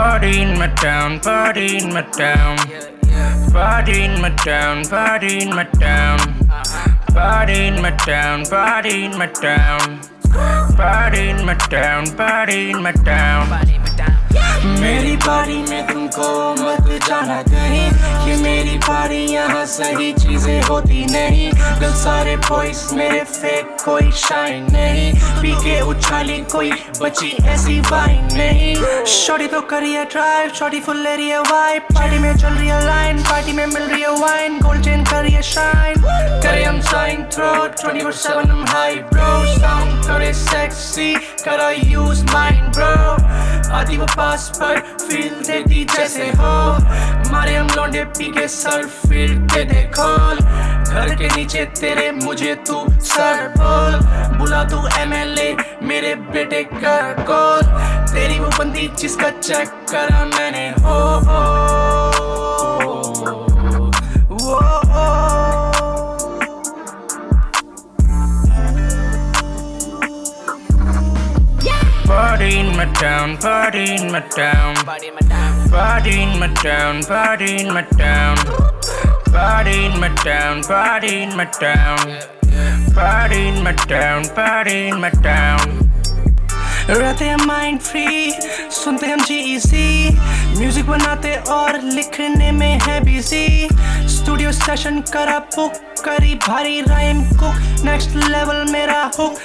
Party in my town, party in my town. Party in my town, party in my town. Party in my town, party in my town. Party in my town, party in my town. मेरी पारी में तुमको मत जाना कहीं। ये मेरी पारी यहाँ सही चीज़ें होती नहीं। दिल सारे बॉयज़ मेरे फेक कोई शाइन नहीं। पी के उछाली कोई बची ऐसी वाइन नहीं। शॉटी तो करिए drive shorty full area vibe party में चल रही है लाइन पार्टी में मिल रही है वाइन गोल्ड चेन करिए शाइन करे हम साइन थ्रो 24/7 हम हाई ब्रो साउंड करे सेक्सी करा यूज़ माइंड ब्रो आधी वो पास पर फील देती जैसे हो। मारे हम लौंडे पी के सर फिर के देखो घर के नीचे तेरे मुझे तू सर बोल। बुला तू एमएलए मेरे बेटे का कॉल तेरी वो बंदी जिसका चेक करा मैंने हो, हो, Party in my town, party in my town. Party in my town. Party in my town, party in my town. Party in my town, party in my town. Party in my town, party in my town. रहते हैं mind free सुनते हम जी music बनाते और लिखने में है busy studio session करा बुक करी भारी राइम कुक नेक्स्ट लेवल मेरा हुक